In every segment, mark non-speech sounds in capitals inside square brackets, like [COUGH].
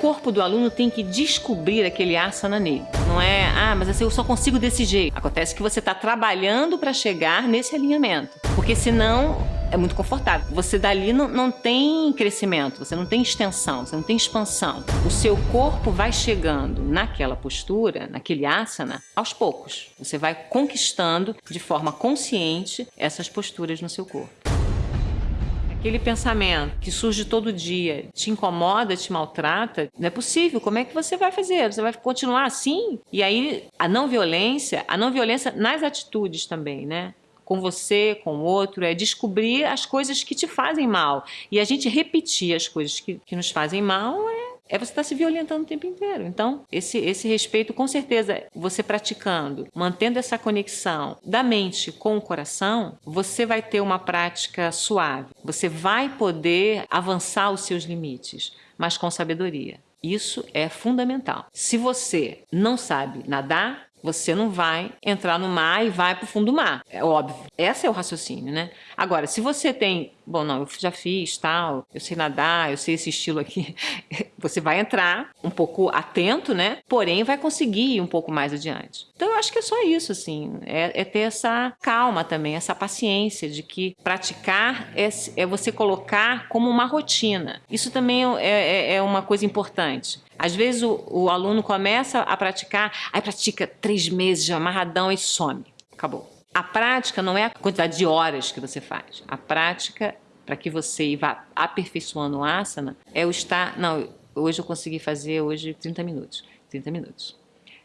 corpo do aluno tem que descobrir aquele asana nele. Não é, ah, mas assim, eu só consigo desse jeito. Acontece que você está trabalhando para chegar nesse alinhamento. Porque senão é muito confortável. Você dali não, não tem crescimento, você não tem extensão, você não tem expansão. O seu corpo vai chegando naquela postura, naquele asana, aos poucos. Você vai conquistando de forma consciente essas posturas no seu corpo. Aquele pensamento que surge todo dia te incomoda, te maltrata, não é possível. Como é que você vai fazer? Você vai continuar assim? E aí, a não violência, a não violência nas atitudes também, né? com você, com o outro, é descobrir as coisas que te fazem mal. E a gente repetir as coisas que, que nos fazem mal é você estar tá se violentando o tempo inteiro. Então, esse, esse respeito, com certeza, você praticando, mantendo essa conexão da mente com o coração, você vai ter uma prática suave. Você vai poder avançar os seus limites, mas com sabedoria. Isso é fundamental. Se você não sabe nadar, você não vai entrar no mar e vai para o fundo do mar. É óbvio. Esse é o raciocínio, né? Agora, se você tem, bom, não, eu já fiz tal, eu sei nadar, eu sei esse estilo aqui, [LAUGHS] você vai entrar um pouco atento, né? Porém, vai conseguir ir um pouco mais adiante. Então, eu acho que é só isso, assim, é, é ter essa calma também, essa paciência de que praticar é, é você colocar como uma rotina. Isso também é, é, é uma coisa importante. Às vezes o, o aluno começa a praticar, aí pratica três meses amarradão e some. Acabou. A prática não é a quantidade de horas que você faz. A prática, para que você vá aperfeiçoando o asana, é o estar... Não, hoje eu consegui fazer hoje 30 minutos. 30 minutos.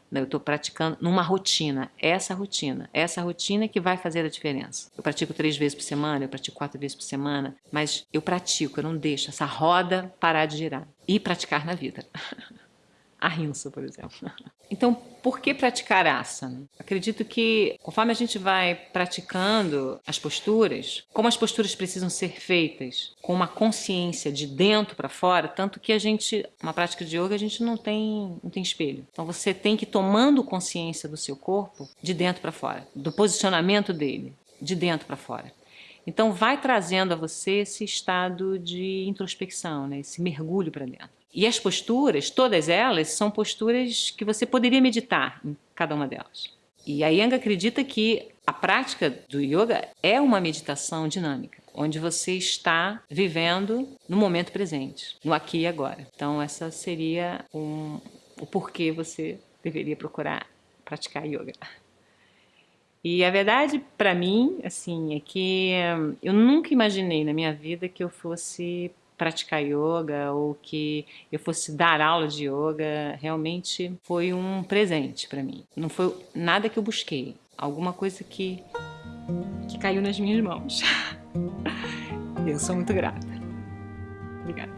Não, eu estou praticando numa rotina, essa rotina, essa rotina que vai fazer a diferença. Eu pratico três vezes por semana, eu pratico quatro vezes por semana, mas eu pratico, eu não deixo essa roda parar de girar. E praticar na vida. [LAUGHS] a rinça, por exemplo. [LAUGHS] Então, por que praticar asana? Acredito que conforme a gente vai praticando as posturas, como as posturas precisam ser feitas com uma consciência de dentro para fora, tanto que a gente, uma prática de yoga, a gente não tem, não tem espelho. Então você tem que ir tomando consciência do seu corpo de dentro para fora, do posicionamento dele, de dentro para fora. Então vai trazendo a você esse estado de introspecção, né? esse mergulho para dentro. E as posturas, todas elas, são posturas que você poderia meditar em cada uma delas. E a Yang acredita que a prática do yoga é uma meditação dinâmica, onde você está vivendo no momento presente, no aqui e agora. Então essa seria um, o porquê você deveria procurar praticar yoga. E a verdade para mim, assim, é que eu nunca imaginei na minha vida que eu fosse praticar yoga ou que eu fosse dar aula de yoga, realmente foi um presente para mim. Não foi nada que eu busquei, alguma coisa que, que caiu nas minhas mãos. [LAUGHS] eu sou muito grata. Obrigada.